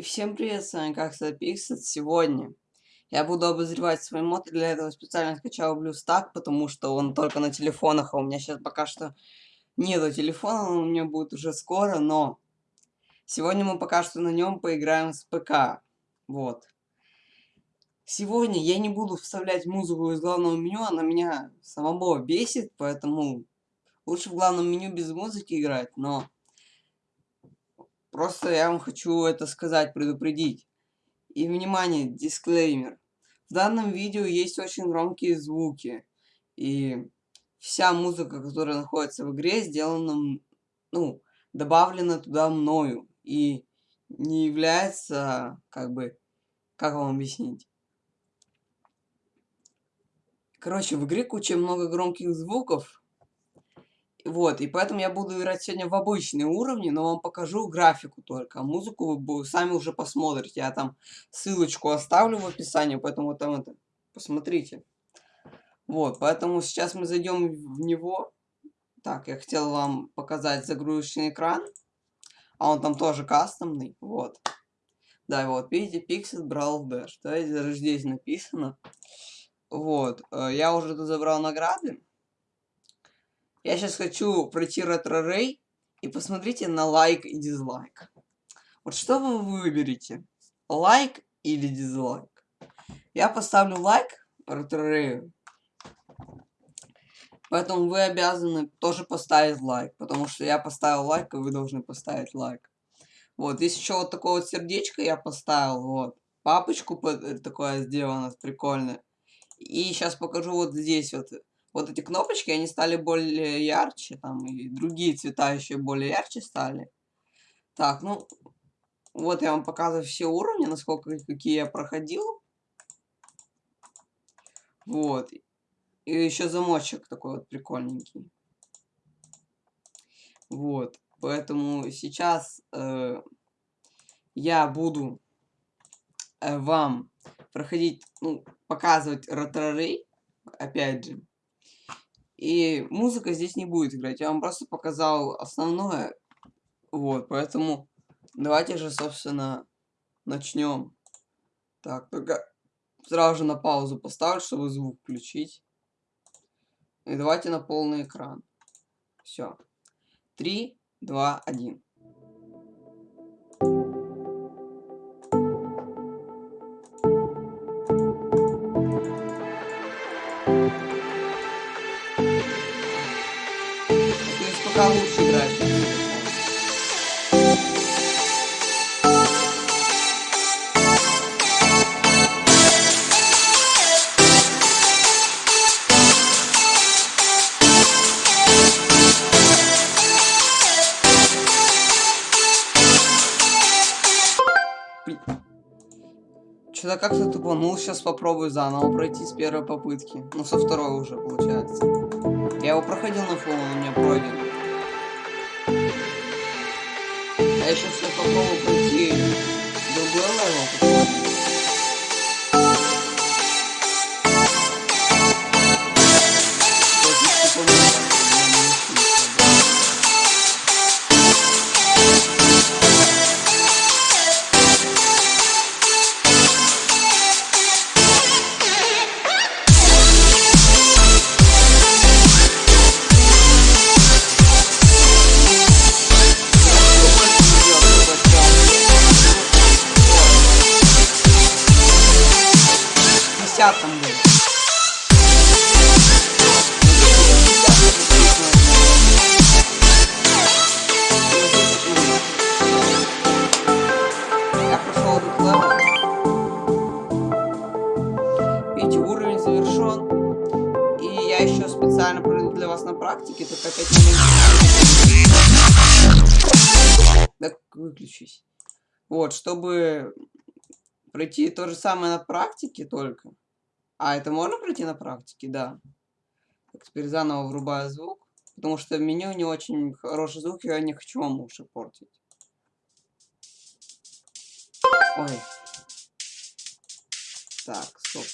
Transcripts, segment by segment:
И всем привет, с вами как Пиксет. Сегодня я буду обозревать свой мод, для этого специально скачал BlueStack, потому что он только на телефонах, а у меня сейчас пока что нету телефона, он у меня будет уже скоро, но сегодня мы пока что на нем поиграем с ПК. Вот. Сегодня я не буду вставлять музыку из главного меню, она меня самого бесит, поэтому лучше в главном меню без музыки играть, но Просто я вам хочу это сказать, предупредить. И, внимание, дисклеймер. В данном видео есть очень громкие звуки. И вся музыка, которая находится в игре, сделана, ну, добавлена туда мною. И не является, как бы, как вам объяснить? Короче, в игре куча много громких звуков, вот, и поэтому я буду играть сегодня в обычные уровни, но вам покажу графику только. А музыку вы сами уже посмотрите. Я там ссылочку оставлю в описании, поэтому там это посмотрите. Вот, поэтому сейчас мы зайдем в него. Так, я хотел вам показать загрузочный экран. А он там тоже кастомный. Вот. Да, вот, видите, Pixel Brawl Dash. Да, здесь написано. Вот, э, я уже тут забрал награды. Я сейчас хочу пройти ретро-рей и посмотрите на лайк и дизлайк. Вот что вы выберете? Лайк или дизлайк? Я поставлю лайк ретро-рею. Поэтому вы обязаны тоже поставить лайк. Потому что я поставил лайк, и вы должны поставить лайк. Вот, здесь еще вот такое вот сердечко я поставил. Вот. Папочку такое сделано, прикольное. И сейчас покажу вот здесь вот вот эти кнопочки, они стали более ярче, там, и другие цвета еще более ярче стали. Так, ну, вот я вам показываю все уровни, насколько, какие я проходил. Вот. И еще замочек такой вот прикольненький. Вот. Поэтому сейчас э, я буду э, вам проходить, ну, показывать роторей, опять же. И музыка здесь не будет играть. Я вам просто показал основное. Вот, поэтому давайте же, собственно, начнем. Так, только сразу же на паузу поставлю, чтобы звук включить. И давайте на полный экран. Все. Три, два, один. Пока лучше играет. Что-то как-то тупо. Ну, сейчас попробую заново пройти с первой попытки. Ну, со второй уже, получается. Я его проходил на фоне, он у меня пройден. Я сейчас попробую пройти другой level. Десятом был. Я прошел этот level. Видите, уровень завершен. И я еще специально проведу для вас на практике, только опять не выключись. Вот, чтобы пройти то же самое на практике только. А, это можно пройти на практике? Да. Так, теперь заново врубаю звук. Потому что в меню не очень хороший звук, я не хочу вам уши портить. Ой. Так, стоп.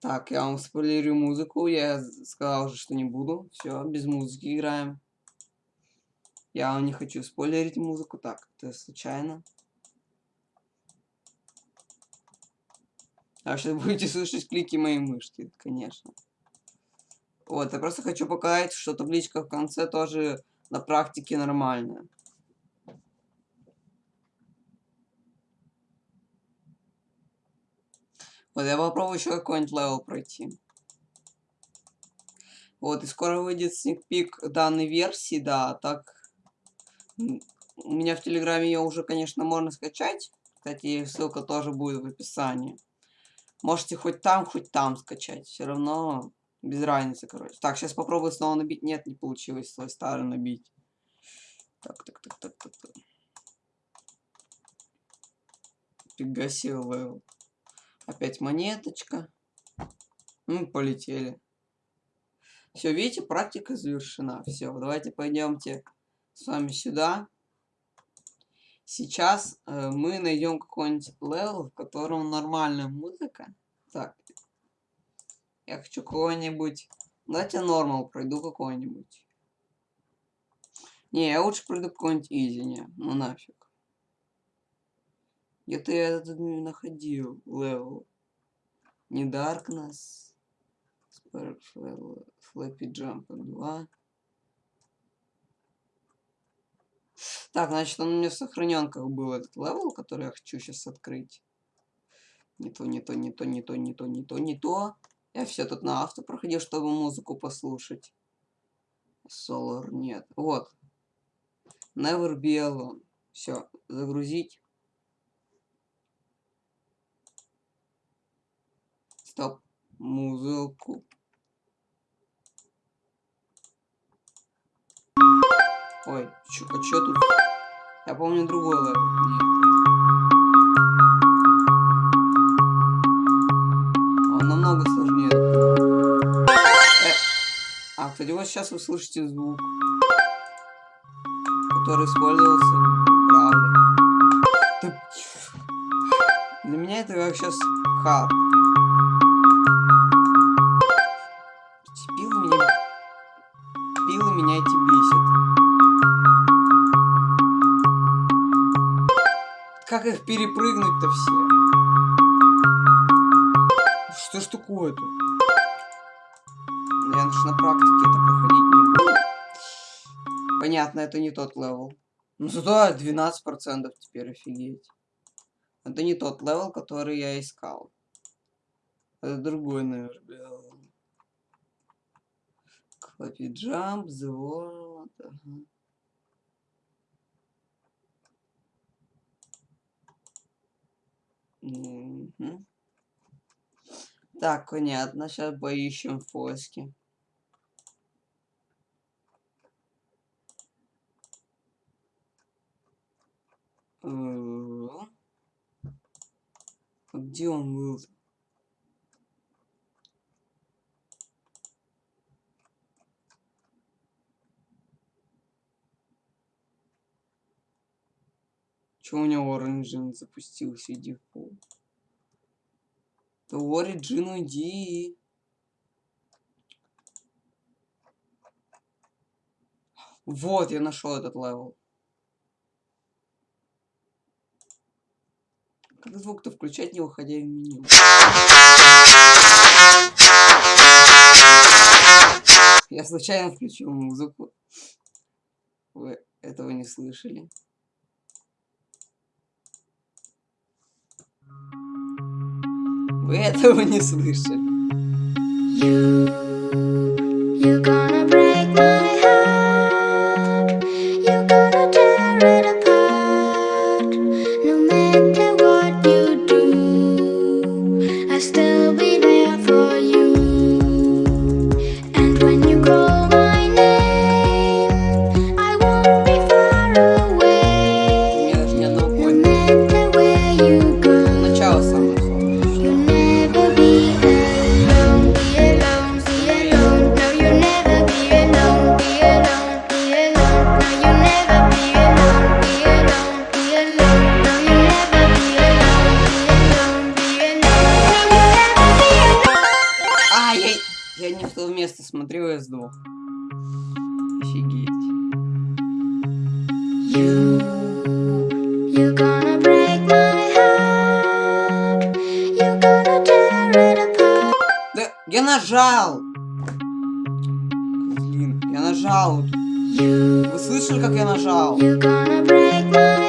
Так, я вам спойлерю музыку. Я сказал уже, что не буду. Все, без музыки играем. Я вам не хочу спойлерить музыку. Так, это случайно. А сейчас будете слышать клики моей мышки, конечно. Вот, я просто хочу показать, что табличка в конце тоже на практике нормальная. Вот, я попробую еще какой-нибудь level пройти. Вот, и скоро выйдет sneak peek данной версии, да, так... У меня в Телеграме ее уже, конечно, можно скачать. Кстати, ссылка тоже будет в описании. Можете хоть там, хоть там скачать. Все равно без разницы, короче. Так, сейчас попробую снова набить. Нет, не получилось свой старый набить. Так, так, так, так, так. так. Пригасил level. Опять монеточка. Ну, полетели. Все, видите, практика завершена. Все, давайте пойдемте с вами сюда. Сейчас э, мы найдем какой-нибудь level, в котором нормальная музыка. Так. Я хочу какой-нибудь... Давайте normal пройду какой-нибудь. Не, я лучше пройду какой-нибудь easy, не. Ну нафиг. Где-то я этот не находил level. Не Darkness. Flappy Jump 2. Так, значит, он у меня в сохраненках был этот level, который я хочу сейчас открыть. Не то, не то, не то, не то, не то, не то, не то. Я все тут на авто проходил, чтобы музыку послушать. Solar нет. Вот. Never be alone. Все, загрузить. Стоп. Музыку. Ой, чё, а чё тут? Я помню другой level. Он намного сложнее. Э. А, кстати, вот сейчас вы слышите звук, который использовался в правде. Для меня это как сейчас хар. Их перепрыгнуть-то все? Что ж такое-то? Я ж на практике это проходить не буду. Понятно, это не тот level. Ну зато 12% теперь офигеть. Это не тот level, который я искал. Это другой, наверное. Flappy Jump, the. Ага. Так, понятно. Сейчас поищем фоски. А где он был? Чего у него Origin запустился, иди в пол. The Origin иди. Вот, я нашел этот level. Как звук-то включать, не выходя в меню? Я случайно включил музыку. Вы этого не слышали? Вы этого не слышали. You, я сдох. Офигеть. You, you gonna break my heart. You gonna tear нажал! Блин, я нажал. Вы слышали, как я нажал? You're gonna break my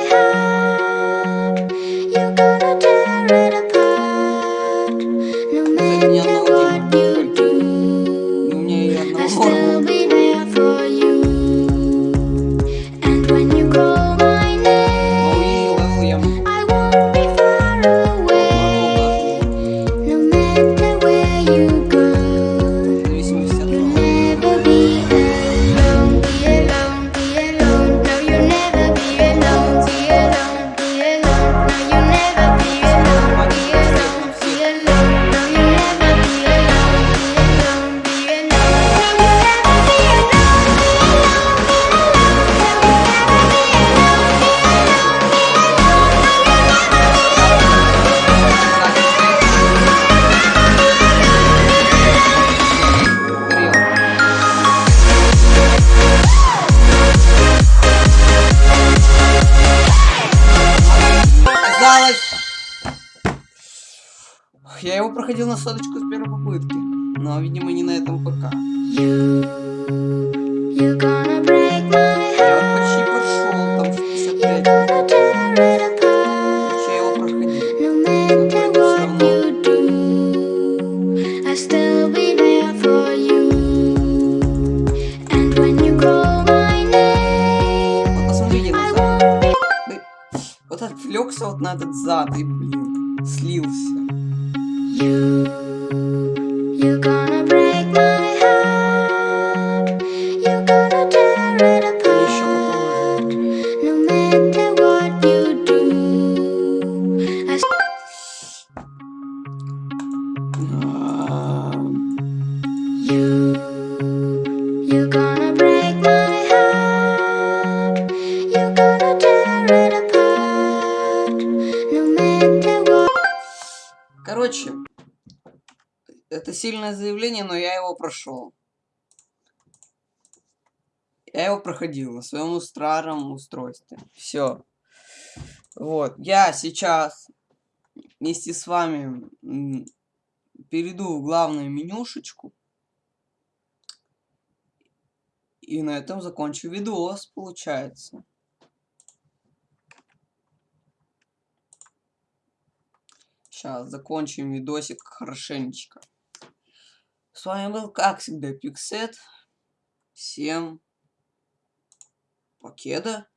проходил на соточку с первой попытки. Но, видимо, не на этом ПК. You, you're gonna break my Я heart. вот почти прошел, там 65. Gonna tear it apart. Я его проходил. No matter what you do, I'll still be there for you. And when you call my name, Вот посмотрите I назад. won't be Да- Вот отвлекся вот на этот зад и, блин, слился. You. Сильное заявление, но я его прошел. Я его проходил на своем старом устройстве. Все. Вот. Я сейчас вместе с вами перейду в главную менюшечку. И на этом закончу видос, получается. Сейчас закончим видосик хорошенечко. С вами был, как всегда, Пиксет. Всем покеда.